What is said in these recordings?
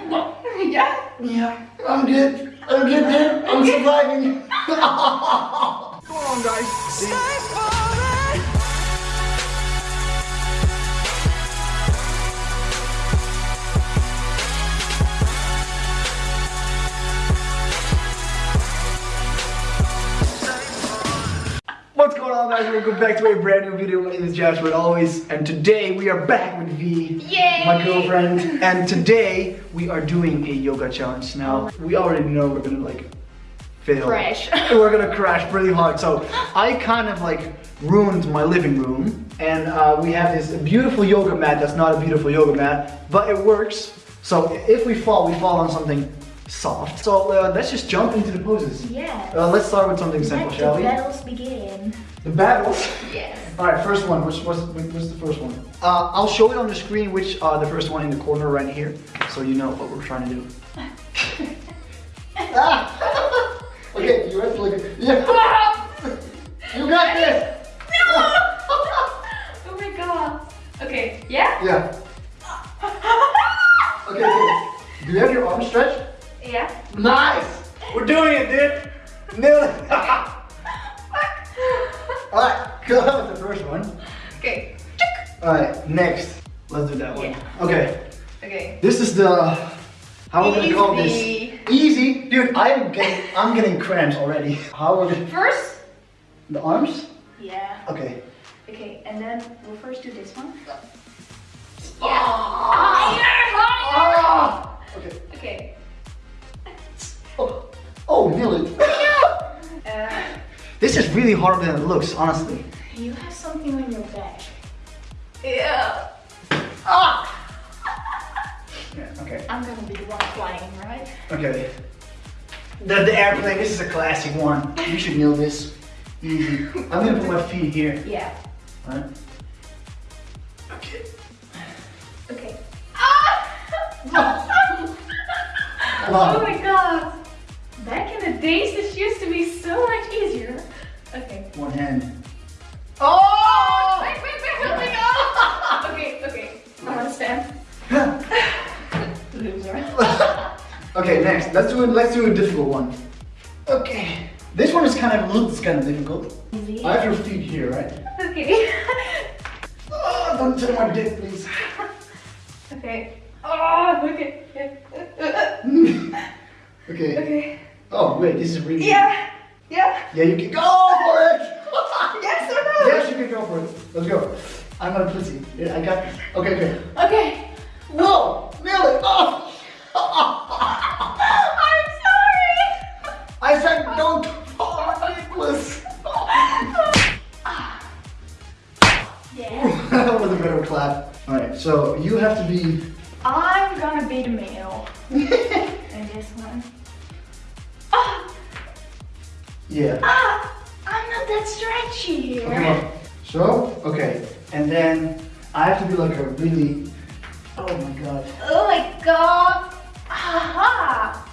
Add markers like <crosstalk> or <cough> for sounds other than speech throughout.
<laughs> Yeah. Yeah, I'm good. I'm good, dude. I'm surviving. <laughs> Come on, guys. What's guys? Welcome back to a brand new video. My name is Joshua as always and today we are back with V, Yay! my girlfriend. And today we are doing a yoga challenge. Now, we already know we're gonna like fail. Crash. <laughs> we're gonna crash pretty hard. So I kind of like ruined my living room and uh, we have this beautiful yoga mat that's not a beautiful yoga mat, but it works. So if we fall, we fall on something soft. So uh, let's just jump into the poses. Yeah. Uh, let's start with something simple, Let shall the battles begin. The battles. Yes. All right, first one. What's, what's, what's the first one? Uh, I'll show it on the screen, which uh, the first one in the corner right here, so you know what we're trying to do. <laughs> ah! <laughs> okay, you have to like, yeah. <laughs> you got this. No. Oh my god. Okay, yeah? Yeah. Okay, okay. Do you have your arms stretched? Yeah. Nice. We're doing it, dude. Nailed it. All right, go with the first one. okay. All right, next. Let's do that one. Yeah. Okay. Okay. This is the how we're gonna call this Easy. easy, dude. I'm getting I'm getting cramps already. How we're gonna First? the arms? Yeah. Okay. Okay, and then we'll first do this one. Ah! Okay. Okay. Oh, oh, nailed it. <laughs> Uh, This is really harder than it looks, honestly. You have something on your back. Yeah. Ah! Yeah, okay. I'm gonna be the one flying, right? Okay. The, the airplane, this is a classic one. You should know this. Easy. I'm gonna put my feet here. Yeah. Alright. Okay. Okay. Ah! Come. <laughs> Oh my god! Back in the days, this used to be so much easier. Okay. One hand. Next. Let's do it. Let's do a difficult one. Okay. This one is kind of looks kind of difficult. Easy. I have your feet here, right? Okay. <laughs> Oh, don't turn my dick, please. <laughs> okay. Oh, okay. <laughs> okay. Okay. Oh wait, this is really. Yeah. Yeah. Yeah, you can go for it. Yes or no? yes, you can go for it. Let's go. I'm not a pussy. I got. Okay, okay. Okay. Whoa! Nailed it! Oh! Yeah. ah, I'm not that stretchy here. Okay, so, okay. And then I have to be like a really. Oh my god. Oh my god. Aha.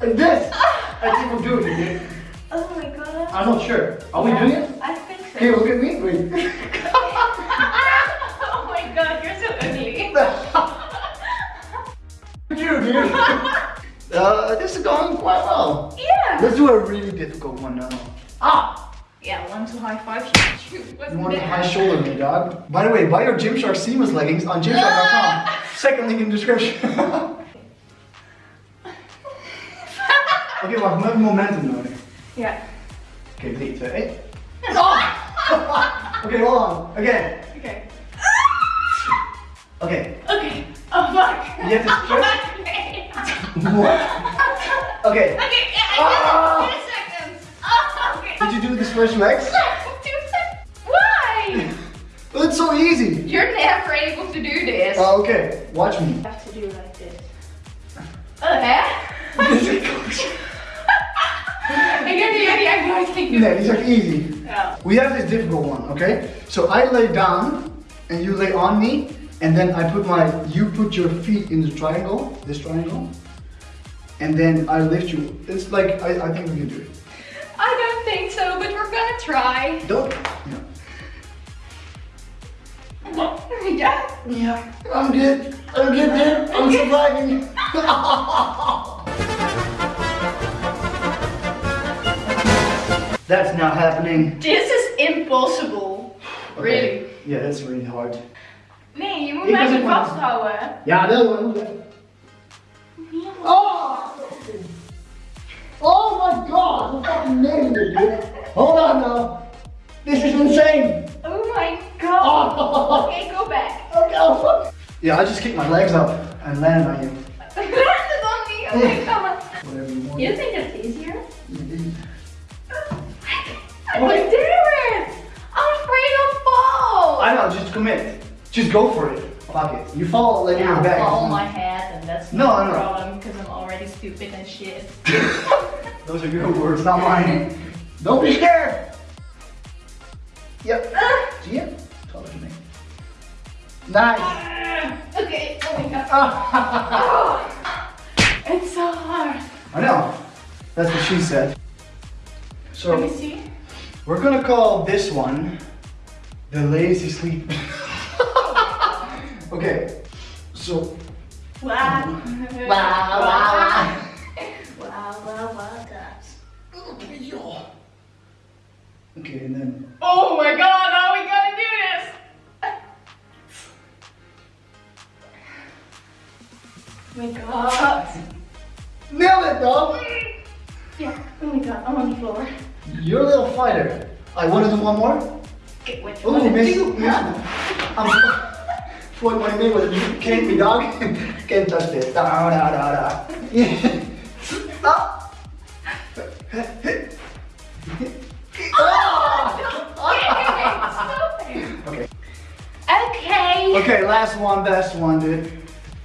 Like this! I think we're doing it, dude. Oh my god. I'm not sure. Are we doing it? I think so. Okay, look at me. Wait. <laughs> uh, this is going quite well. yeah. Let's do a really difficult one now. Ah! Yeah, one to high five <laughs> you. Want to high shoulder me, dog? By the way, buy your Gymshark seamless leggings on gymshark.com. <laughs> Second link in the description. <laughs> okay, well, we have momentum now. Yeah. Okay, three, two, eight. okay, hold on. Again. Okay. Okay. Okay. Oh fuck. You have to okay. <laughs> What? Okay. Okay, yeah, Ah! I did it. Seconds. Oh, okay. Did you do legs? Two seconds. Why? Well, it's so easy. You're never able to do this. Uh, okay, watch me. You have to do like this. Oh, hè? Ik heb die jullie echt nooit Nee, gedaan. die is easy. Ja. We have this difficult one, okay? So I lay down and you lay on me, and then I put my, you put your feet in the triangle, this triangle, and then I lift you. It's like, I, I think we can do it. I don't think so, but we're gonna try. Don't, yeah. Yeah. Yeah, I'm good. I'm getting I'm surviving. <laughs> That's not happening. This is impossible. Really. Yeah, that's really hard. Nee, je moet Ik mij niet vasthouden. Ja, dat was Oh! Oh my god, I'm fucking it, dude. Hold on now. This is insane. Oh my god. Oh. Okay, go back. Okay, oh fuck. Yeah, I just kicked my legs up and landed on you. Landed on me. Okay, come on. Whatever you want. You think that's easier? Indeed. I can do it. I'm afraid I'll fall. I know, just commit. Just go for it. Fuck it. You fall like Yeah, you're back. fall on my head, and that's No, no, no. problem because I'm already stupid and shit. <laughs> Those are your words, not mine. Don't be scared. Yep. See ya? Taller than me. Nice. okay, oh my god. Ah. Oh, it's so hard. I know. That's what she said. Let me So see. we're gonna call this one the lazy sleep. <laughs> okay. So Wow. Wow, wow, <laughs> wow. Wow, wow, wow, guys. okay, and then Oh my god, how are we gonna do this? Oh my god. nail it, dog. Yeah, oh my god, I'm on the floor. You're a little fighter. I want to do one more. Okay, what you Oh, wanna miss, do? miss. I'm Floyd what I mean with you can't be dog. <laughs> can't touch this. Da da da da. Yeah. <laughs> Ah. Stop. Okay. Okay. Okay, last one, best one, dude.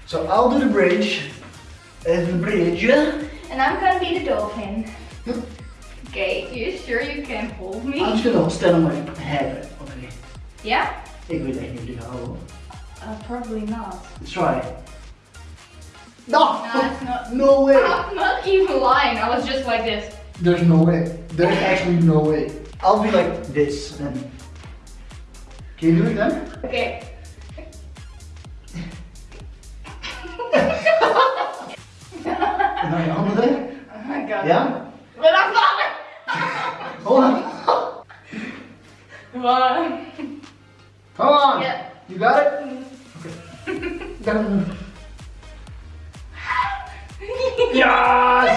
So I'll do the bridge. And the bridge. And I'm gonna be the dolphin. Okay, you sure you can hold me? I'm just gonna stand on my head. Okay. Yeah? Ik weet echt niet hoe die gaat houden. Uh, probably not. Let's try. No! No, it's not. No way! I'm not even lying. I was just like this. There's no way. There's actually no way. I'll be like this then. Can you do it then? Okay. En dan je handen there? Oh my god. Ja? But I'm falling! Hold on. One. Come on. Yeah. You got it? Okay. Dun. Yes!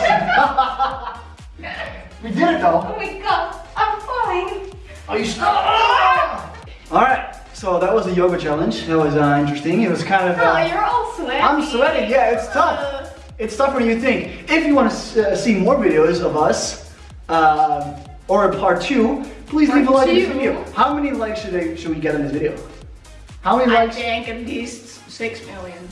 we did it though. Oh my god, I'm falling. Are you stuck? Alright, so that was the yoga challenge. That was uh, interesting. It was kind of. Oh, Uh, you're all sweaty. I'm sweating, yeah, it's tough. Uh, It's tougher than you think. If you want to uh, see more videos of us, um, or a part two, please leave a Part like in this two? video. How many likes should, I, should we get on this video? How many I likes? think at least six million.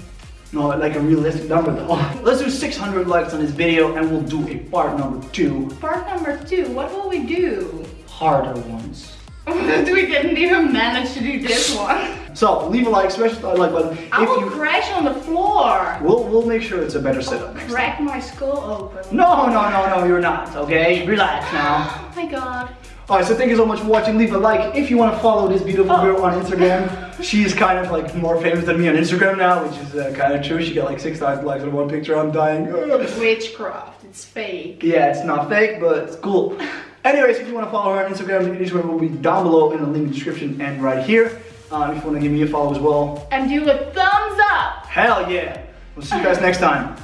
No, like a realistic number though. <laughs> Let's do 600 likes on this video and we'll do a part number two. Part number two, what will we do? Harder ones. <laughs> we didn't even manage to do this one. So leave a like, smash the like button. I If will you, crash on the floor. we'll, we'll make sure it's a better setup next time. Crack my skull open. No, no, no, no, you're not, okay? Relax now. Oh <gasps> my god. Alright, so thank you so much for watching. Leave a like if you want to follow this beautiful Oh. girl on Instagram. She is kind of like more famous than me on Instagram now, which is uh, kind of true. She got like 6,000 likes on one picture. I'm dying. Witchcraft, it's fake. yeah, it's not fake, but it's cool. Anyways, if you want to follow her on Instagram, the Instagram will be down below in the link in the description and right here. Um, if you want to give me a follow as well, And do a thumbs up. hell yeah. We'll see you guys next time.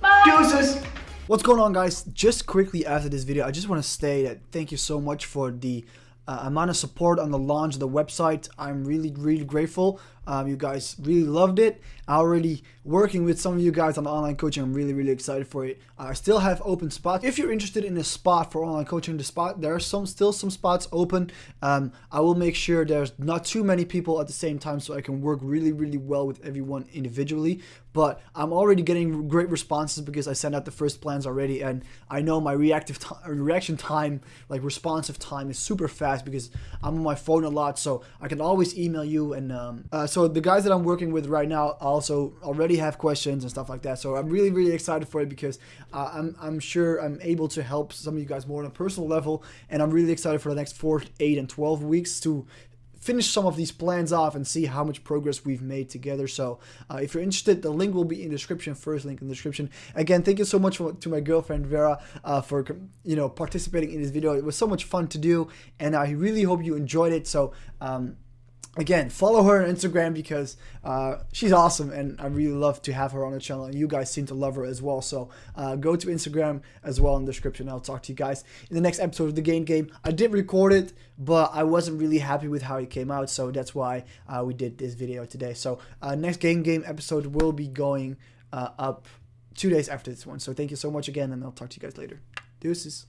Bye. Deuces! What's going on guys? Just quickly after this video, I just want to say that thank you so much for the uh, amount of support on the launch of the website. I'm really, really grateful. Um, you guys really loved it. I already working with some of you guys on online coaching. I'm really, really excited for it. I still have open spots. If you're interested in a spot for online coaching, the spot there are some still some spots open. Um, I will make sure there's not too many people at the same time, so I can work really, really well with everyone individually. But I'm already getting great responses because I sent out the first plans already, and I know my reactive ti- reaction time, like responsive time, is super fast because I'm on my phone a lot, so I can always email you. And um, uh, so the guys that I'm working with right now also already have questions and stuff like that. So I'm really, really excited for it because uh, I'm I'm sure I'm able to help some of you guys more on a personal level, and I'm really excited for the next four, eight, and twelve weeks to finish some of these plans off and see how much progress we've made together. So uh, if you're interested, the link will be in the description. First link in the description. Again, thank you so much for, to my girlfriend Vera uh, for you know participating in this video. It was so much fun to do, and I really hope you enjoyed it. So. Um, again follow her on instagram because uh, she's awesome and i really love to have her on the channel. And you guys seem to love her as well. So uh, go to instagram as well in the description. I'll talk to you guys in the next episode of the game game. I did record it but i wasn't really happy with how it came out. So that's why uh, we did this video today. So uh, next game game episode will be going uh, up two days after this one. So thank you so much again and i'll talk to you guys later. Deuces